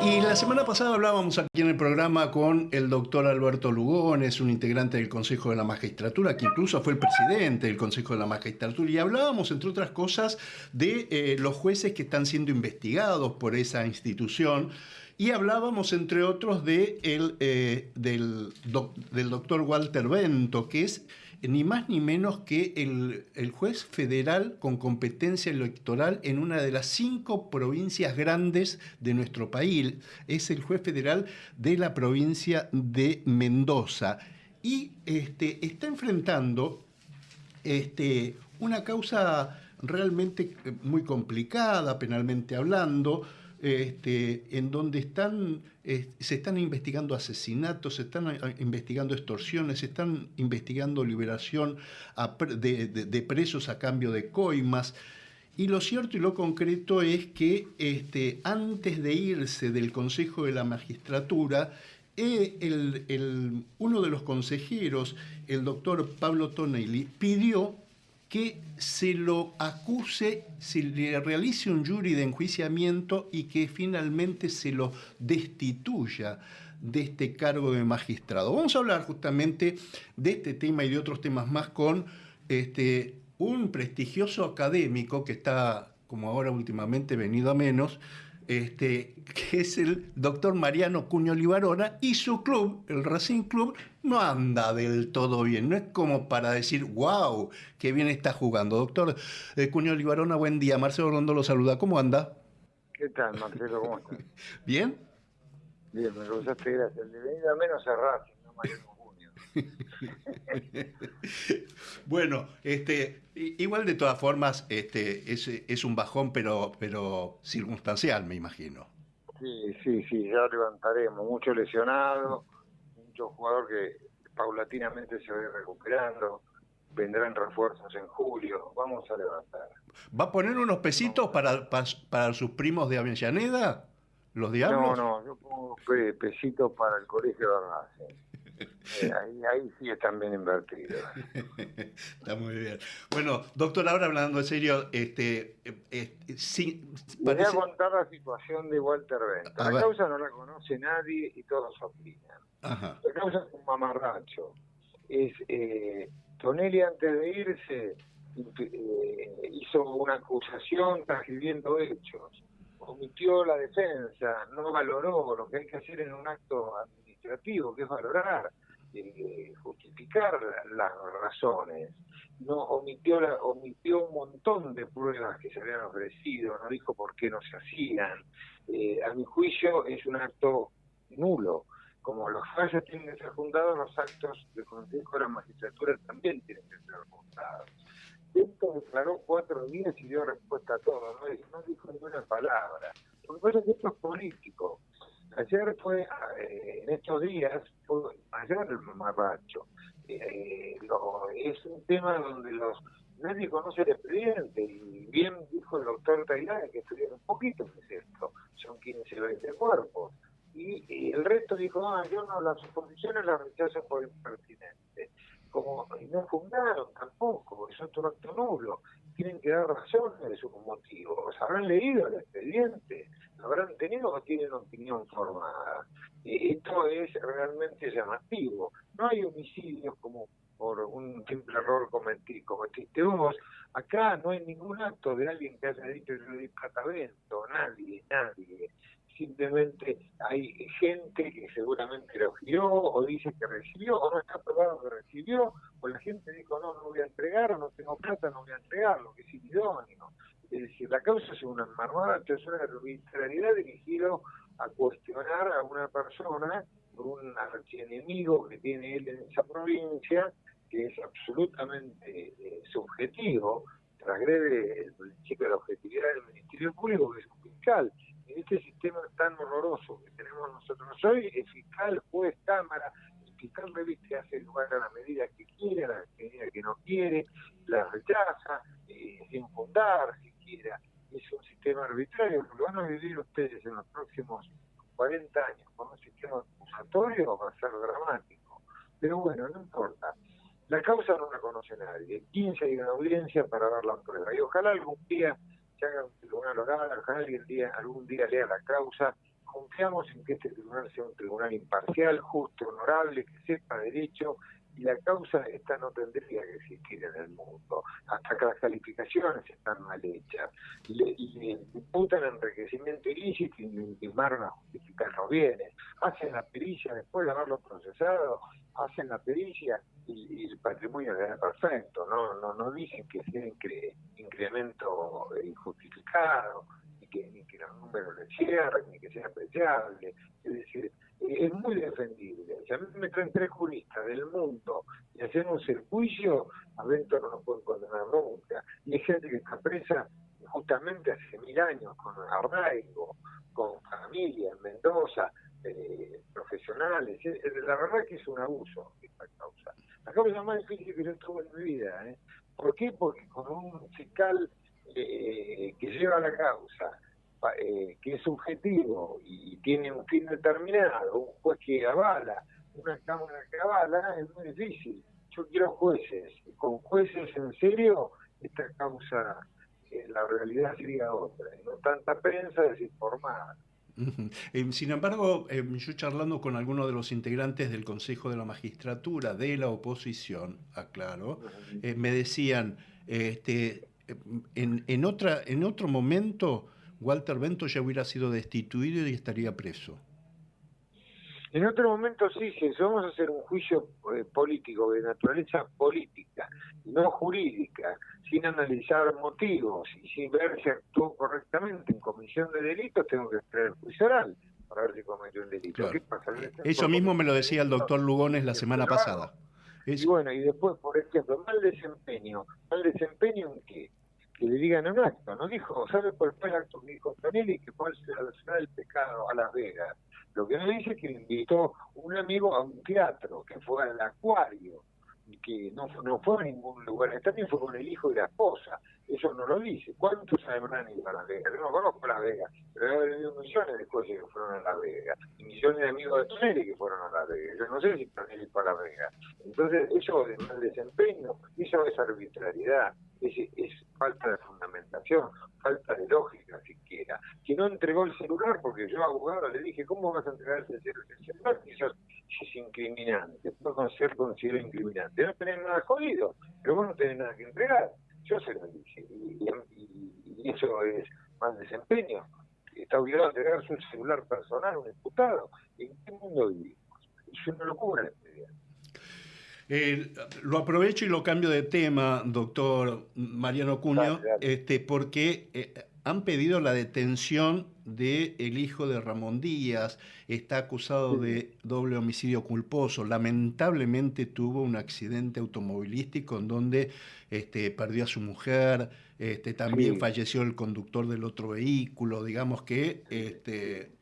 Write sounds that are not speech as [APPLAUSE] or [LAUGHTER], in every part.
Y la semana pasada hablábamos aquí en el programa con el doctor Alberto Lugones, un integrante del Consejo de la Magistratura, que incluso fue el presidente del Consejo de la Magistratura, y hablábamos, entre otras cosas, de eh, los jueces que están siendo investigados por esa institución. Y hablábamos, entre otros, de el, eh, del, del doctor Walter Bento, que es ni más ni menos que el, juez federal con competencia electoral en una de las cinco provincias grandes de nuestro país. Es el juez federal de la provincia de Mendoza. Y este, está enfrentando este, una causa realmente muy complicada, penalmente hablando, este, en donde están, se están investigando asesinatos, se están eh, investigando extorsiones, se están investigando liberación de, presos a cambio de coimas. Y lo cierto y lo concreto es que este, antes de irse del Consejo de la Magistratura, eh, uno de los consejeros, el doctor Pablo Tonelli, pidió que se lo acuse, se le realice un jury de enjuiciamiento y que finalmente se lo destituya de este cargo de magistrado. Vamos a hablar justamente de este tema y de otros temas más con este, un prestigioso académico que está, como ahora últimamente, venido a menos, este, [LAUGHS] que es el doctor Mariano Cuño Libarona, y su club, el Racing Club, no anda del todo bien. No es como para decir, wow, qué bien está jugando. Doctor eh, Cuño Libarona, buen día. Marcelo Rondo lo saluda. ¿Cómo anda? ¿Qué tal, Marcelo? ¿Cómo estás? [LAUGHS] ¿Bien? Bien, me gustaste, gracias. De venida menos a Racing, no Mariano [LAUGHS] [LAUGHS] bueno, este, igual de todas formas, este, es, es un bajón, pero, pero circunstancial, me imagino. Sí, sí, sí, ya levantaremos. Mucho lesionado, mucho jugador que paulatinamente se va recuperando. Vendrán refuerzos en julio. Vamos a levantar. ¿Va a poner unos pesitos para, para, sus primos de Avellaneda? ¿Los diablos? No, no, yo pongo pesitos para el colegio de. Eh, ahí, sí están bien invertidos. [LAUGHS] Está muy bien. Bueno, doctor, ahora hablando en serio, este, eh, eh sí, voy a contar la situación de Walter Bento. La causa no la conoce nadie y todos opinan. La causa es un mamarracho. Es, eh, Tonelli antes de irse eh, hizo una acusación transcribiendo hechos omitió la defensa, no valoró lo que hay que hacer en un acto administrativo, que es valorar, eh, justificar las razones. No omitió, la, omitió un montón de pruebas que se habían ofrecido, no dijo por qué no se hacían. Eh, a mi juicio es un acto nulo. Como los fallos tienen que ser fundados, los actos del Consejo de la Magistratura también tienen que ser fundados. Esto declaró cuatro días y dio respuesta a todo, no, no dijo ninguna palabra. Lo que pasa es que esto es político. Ayer fue, eh, en estos días, fue, ayer el mamarracho. Eh, es un tema donde los nadie conoce el expediente y bien dijo el doctor Tailán que estudiaron un poquito qué es esto, son 15 20 cuerpos. Y, el resto dijo, ah, yo no, las oposiciones las rechazo por impertinente. Como no fundaron tampoco, es otro acto nulo. Tienen que dar razones de sus motivos. Habrán leído el expediente, habrán tenido o tienen opinión formada. Esto es realmente llamativo. No hay homicidios como por un simple error cometí, cometiste vos. Acá no hay ningún acto de alguien que haya dicho yo di patavento, nadie, nadie. Simplemente hay gente que seguramente lo giró o dice que recibió o no está probado que recibió o la gente dijo no, no voy a entregar o no tengo plata, no voy a entregar, lo que es idóneo. Es decir, la causa es una marmota, es una arbitrariedad dirigida a cuestionar a una persona por un archienemigo que tiene él en esa provincia, que es absolutamente eh, subjetivo, transgrede el principio de la objetividad del Ministerio Público, que es un fiscal. En este sistema tan horroroso que tenemos nosotros hoy, el fiscal, juez, cámara, el fiscal reviste hace lugar a la medida que quiere, a la medida que no quiere, la rechaza, eh, sin fundar, si es un sistema arbitrario, lo van a vivir ustedes en los próximos 40 años con un sistema acusatorio, va a ser dramático. Pero bueno, no importa. La causa no la conoce nadie. 15 hay una audiencia para ver la prueba. Y ojalá algún día se haga un tribunal oral, algún día, algún día lea la causa confiamos en que este tribunal sea un tribunal imparcial, justo, honorable, que sepa derecho y la causa esta no tendría que existir en el mundo, hasta que las calificaciones están mal hechas, le, le imputan enriquecimiento ilícito y le intimaron a justificar los bienes, hacen la pericia después de haberlo procesado, hacen la pericia y, el patrimonio queda perfecto, no, no, no dicen que sea incremento injustificado, que, ni que los números le cierren, ni que sea apreciable, es decir, es muy defendible. Si a mí me traen tres juristas del mundo y hacemos el juicio, adentro no lo pueden condenar nunca. Y hay gente que está presa justamente hace mil años con arraigo, con familia en Mendoza, eh, profesionales. La verdad que es un abuso esta causa. La causa más difícil que yo tuve en mi vida. ¿eh? ¿Por qué? Porque con un fiscal eh, que lleva la causa, eh, que es subjetivo y tiene un fin determinado, un juez que avala, una cámara que avala, es muy difícil. Yo quiero jueces, con jueces en serio, esta causa, eh, la realidad sería otra, no tanta prensa desinformada. Sin embargo, yo charlando con algunos de los integrantes del Consejo de la Magistratura de la oposición, aclaro, me decían, este, en, en, otra, en otro momento Walter Bento ya hubiera sido destituido y estaría preso. En otro momento sí, si vamos a hacer un juicio eh, político, de naturaleza política, no jurídica, sin analizar motivos y sin ver si actuó correctamente en comisión de delitos, tengo que esperar el juicio oral para ver si cometió un delito. Eso mismo me lo decía el doctor Lugones la semana pasada. Y bueno, y después, por ejemplo, mal desempeño. ¿Mal desempeño en qué? Que le digan un acto. No dijo, ¿sabe cuál fue el acto que dijo Tonelli? Que fue a la del pescado, a Las Vegas. Lo que no dice es que le invitó un amigo a un teatro, que fue al acuario, que no, no fue a ningún lugar también fue con el hijo y la esposa. Eso no lo dice. ¿Cuántos habrán ido a Las Vegas? Yo no conozco Las Vegas, pero debe haber millones de cosas que fueron a Las Vegas. Y millones de amigos de Tonelli que fueron a Las Vegas. No sé si. Entonces, eso de mal desempeño, eso es arbitrariedad es, falta de fundamentación, falta de lógica siquiera. Que no entregó el celular, porque yo abogado le dije, ¿cómo vas a entregar ese celular? Eso es incriminante, puede ser considerado incriminante. No tenés nada jodido, pero vos no tenés nada que entregar. Yo se lo dije, y, eso es más desempeño. Está obligado a entregar su celular personal a un diputado. ¿En qué mundo vivimos? Es una locura eh, lo aprovecho y lo cambio de tema, doctor Mariano Cuño, este, porque eh, han pedido la detención del el hijo de Ramón Díaz, está acusado de doble homicidio culposo, lamentablemente tuvo un accidente automovilístico en donde este, perdió a su mujer, este, también falleció el conductor del otro vehículo, digamos que este,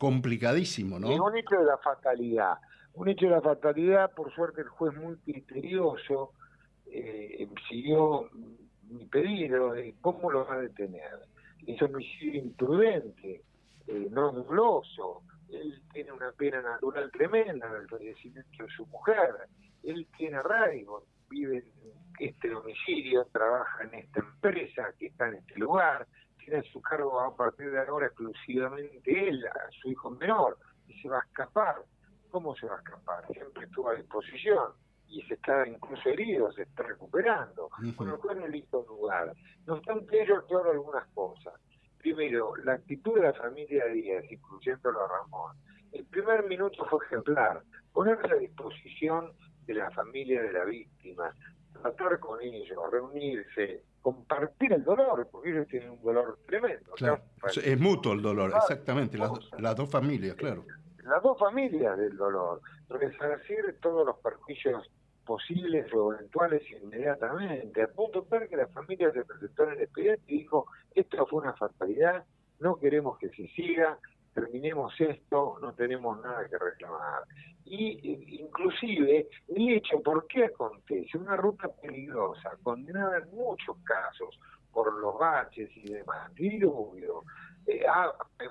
complicadísimo, ¿no? Es un hecho de la fatalidad un hecho de la fatalidad, por suerte el juez muy criterioso eh, siguió mi pedido de cómo lo va a detener. Es homicidio imprudente, eh, no doloso. Él tiene una pena natural tremenda del fallecimiento de su mujer. Él tiene arraigo, vive en este domicilio, trabaja en esta empresa que está en este lugar, tiene a su cargo a partir de ahora exclusivamente él, a su hijo menor, y se va a escapar ¿cómo se va a escapar? Siempre estuvo a disposición y se está incluso herido, se está recuperando, con lo cual no listo lugar. No obstante ello, claro algunas cosas. Primero, la actitud de la familia Díaz, incluyéndolo a Ramón, el primer minuto fue ejemplar, ponerse a disposición de la familia de la víctima, tratar con ellos, reunirse, compartir el dolor, porque ellos tienen un dolor tremendo. Claro. Es mutuo el dolor, exactamente, las, las dos familias, claro las dos familias del dolor, resarcir todos los perjuicios posibles o eventuales inmediatamente, a punto tal que la familia se presentó en el expediente y dijo, esto fue una fatalidad, no queremos que se siga, terminemos esto, no tenemos nada que reclamar. Y inclusive el hecho, ¿por qué acontece? Una ruta peligrosa, condenada en muchos casos por los baches y demás, diluvio, eh,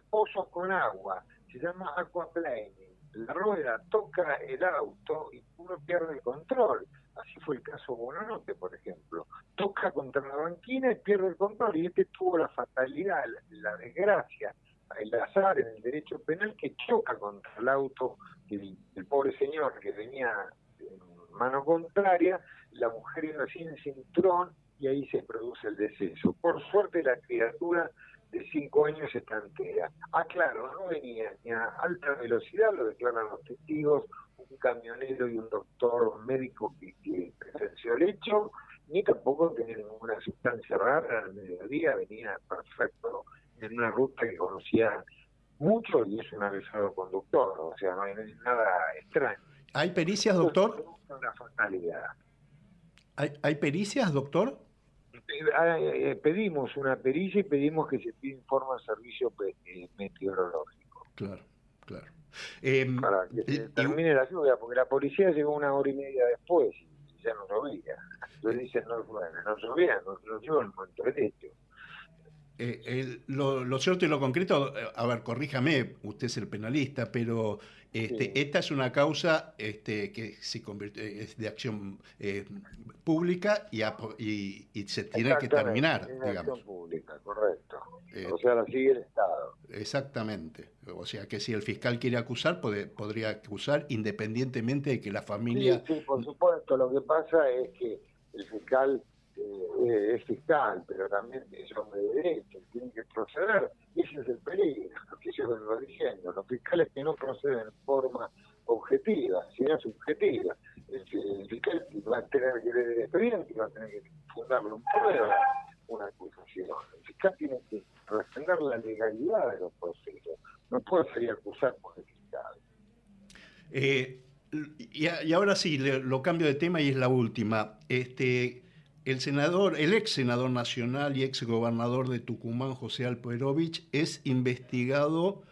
pozos con agua, se llama aquaplaning. La rueda toca el auto y uno pierde el control. Así fue el caso Bononote, por ejemplo. Toca contra la banquina y pierde el control. Y este tuvo la fatalidad, la, desgracia el azar en el derecho penal que choca contra el auto del el pobre señor que venía en mano contraria, la mujer iba sin cinturón y ahí se produce el deceso. Por suerte la criatura de cinco años está entera. Ah, claro, no venía ni a alta velocidad, lo declaran los testigos, un camionero y un doctor médico que, que presenció el hecho, ni tampoco tenía ninguna sustancia rara al mediodía, venía perfecto en una ruta que conocía mucho y es un avisado conductor, o sea, no hay nada extraño. ¿Hay pericias, doctor? Una fatalidad. ¿Hay, ¿Hay pericias, doctor? Eh, pedimos una pericia y pedimos que se pida informe al servicio eh, meteorológico. Claro, claro. Em, Para que se termine la lluvia, porque la policía llegó una hora y media después y ya no llovía. Entonces dicen, no, bueno, no llovía, no, llovía en el momento derecho. Eh, lo, cierto y lo concreto, a ver, corríjame, usted es el penalista, pero este, esta es una causa este, que se convierte, es de acción eh, pública y, y, se tiene que terminar. Es acción pública, correcto. Eh, o sea, la sigue el Estado. Exactamente. O sea, que si el fiscal quiere acusar, puede, podría acusar independientemente de que la familia... Sí, sí, por supuesto. Lo que pasa es que el fiscal eh, es fiscal, pero también es hombre de derecho, tiene que proceder. Ese es el peligro, lo que yo vengo diciendo. Los fiscales que no proceden en forma objetiva, sino subjetiva. El, fiscal va a tener que leer el expediente, va a tener que fundarlo un prueba, una acusación. El fiscal tiene que defender la legalidad de los procesos. No puede a acusar por el fiscal. Eh, y, y, ahora sí, lo cambio de tema y es la última. Este, el senador, el ex senador nacional y ex gobernador de Tucumán, José Alperovich, es investigado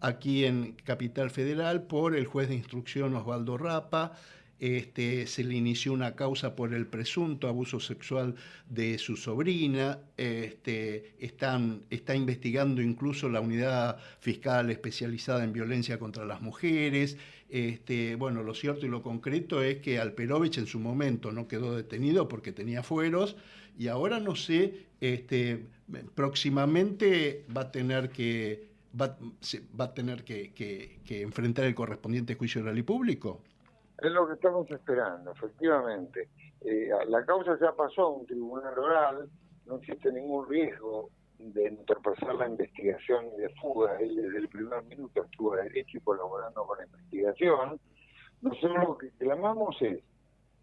aquí en Capital Federal por el juez de instrucción Osvaldo Rapa. Este, se le inició una causa por el presunto abuso sexual de su sobrina. Este, está investigando incluso la unidad fiscal especializada en violencia contra las mujeres. Este, bueno, lo cierto y lo concreto es que Alperovich en su momento no quedó detenido porque tenía fueros y ahora no sé, este, próximamente va a tener que va, a tener que, enfrentar el correspondiente juicio oral y público. Es lo que estamos esperando, efectivamente. Eh, la causa ya pasó a un tribunal oral, no existe ningún riesgo de entorpecer la investigación de fuga. Él desde el primer minuto estuvo a derecho y colaborando con la investigación. Nosotros lo que clamamos es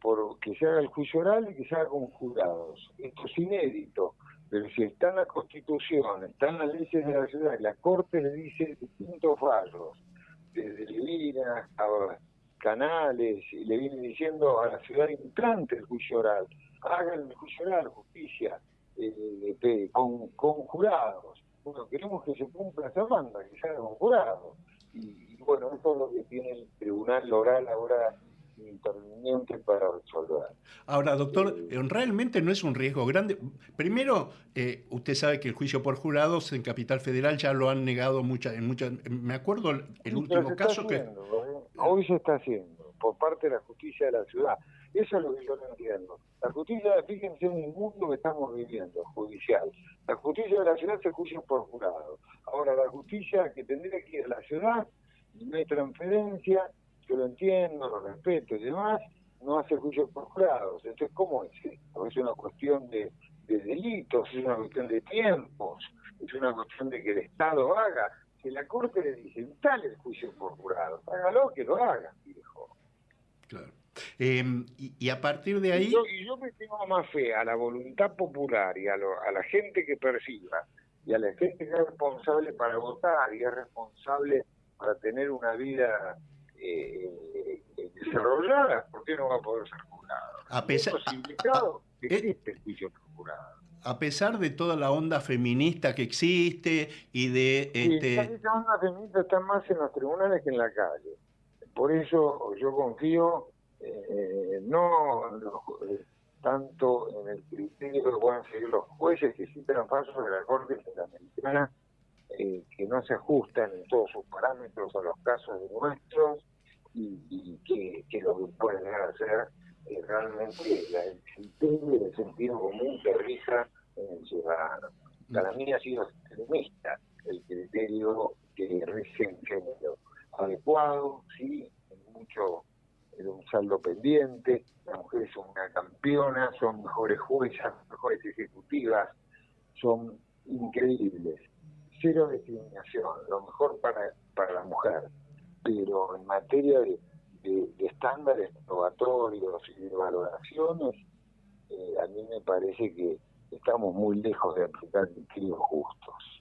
por que se haga el juicio oral y que se haga con jurados. Esto es inédito, pero si está en la Constitución, está en las leyes de la ciudad, y la Corte le dice distintos fallos, desde Levina a Canales, y le viene diciendo a la ciudad implante el juicio oral, hagan el juicio oral, justicia, eh, con, jurados. Bueno, queremos que se cumpla esa banda, que se haga con jurados. Y, bueno, eso es lo que tiene el tribunal oral ahora interviniente para resolver. Ahora, doctor, eh, realmente no es un riesgo grande. Primero, eh, usted sabe que el juicio por jurados en Capital Federal ya lo han negado muchas, en muchas. Me acuerdo el último caso que hoy se está haciendo por parte de la justicia de la ciudad. Eso es lo que yo no entiendo. La justicia, fíjense en el mundo que estamos viviendo, judicial. La justicia de la ciudad se juzga por jurado. Ahora, la justicia que tendría que ir a la ciudad, no hay transferencia, yo lo entiendo, lo respeto y demás, no hace juicio por jurados. Entonces, ¿cómo es esto? Es una cuestión de, delitos, es una cuestión de tiempos, es una cuestión de que el Estado haga. Si la Corte le dice, tal el juicio por jurados, hágalo, que lo haga, viejo. Claro. Em, y, a partir de ahí... Y yo, me tengo más fe a la voluntad popular y a, la gente que perciba y a la gente que es responsable para votar y es responsable para tener una vida eh, eh, desarrollada, ¿por qué no va a poder ser jurado? A pesar, existe juicio jurado. A pesar de toda la onda feminista que existe y de... este... esa onda feminista está más en los tribunales que en la calle. Por eso yo confío eh, no eh, tanto en el criterio que puedan seguir los jueces que citan falsos de la Corte Interamericana, eh, que no se ajustan en todos sus parámetros a los casos nuestros y, que, lo que pueden hacer es realmente el criterio sentido común que rija en el ciudadano. Para mí ha sido extremista el criterio que rige género adecuado, sí, mucho en un saldo pendiente, las mujeres son una campeona, son mejores juezas, mejores ejecutivas, son increíbles. Cero discriminación, lo mejor para, para la mujer. Pero en materia de, estándares probatorios y de valoraciones, eh, a mí me parece que estamos muy lejos de aplicar criterios justos.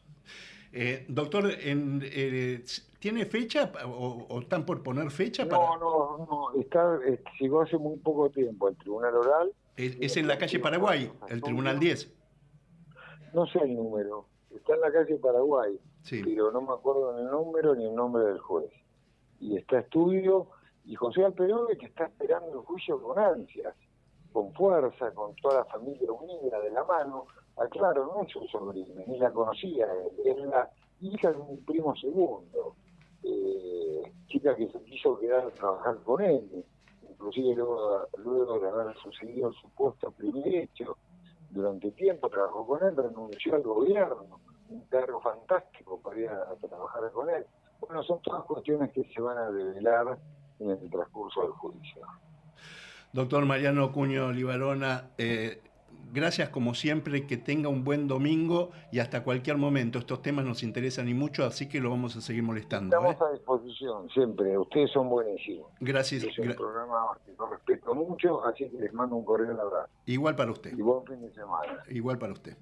Eh, doctor, en, eh, ¿tiene fecha o, están por poner fecha? Para... No, no, no, está, eh, llegó hace muy poco tiempo el Tribunal Oral. Es, en la calle Paraguay, el Tribunal 10. No sé el número, está en la calle Paraguay, pero no me acuerdo ni el número ni el nombre del juez. Y está estudio, y José Alperobe que está esperando el juicio con ansias, con fuerza, con toda la familia unida de la mano, Ah, claro, no es su sobrina, ni la conocía, es la hija de un primo segundo, eh, chica que se quiso quedar a trabajar con él, inclusive luego, luego de haber sucedido el supuesto primer hecho, durante tiempo trabajó con él, renunció al gobierno, un cargo fantástico para ir a, trabajar con él. Bueno, son todas cuestiones que se van a develar en el transcurso del juicio. Doctor Mariano Cuño Libarona, eh, Gracias como siempre, que tenga un buen domingo y hasta cualquier momento. Estos temas nos interesan y mucho, así que lo vamos a seguir molestando. Estamos ¿eh? a disposición siempre, ustedes son buenísimos. Gracias. Es un programa que yo respeto mucho, así que les mando un correo de abrazo. Igual para usted. Y buen fin de semana. Igual para usted.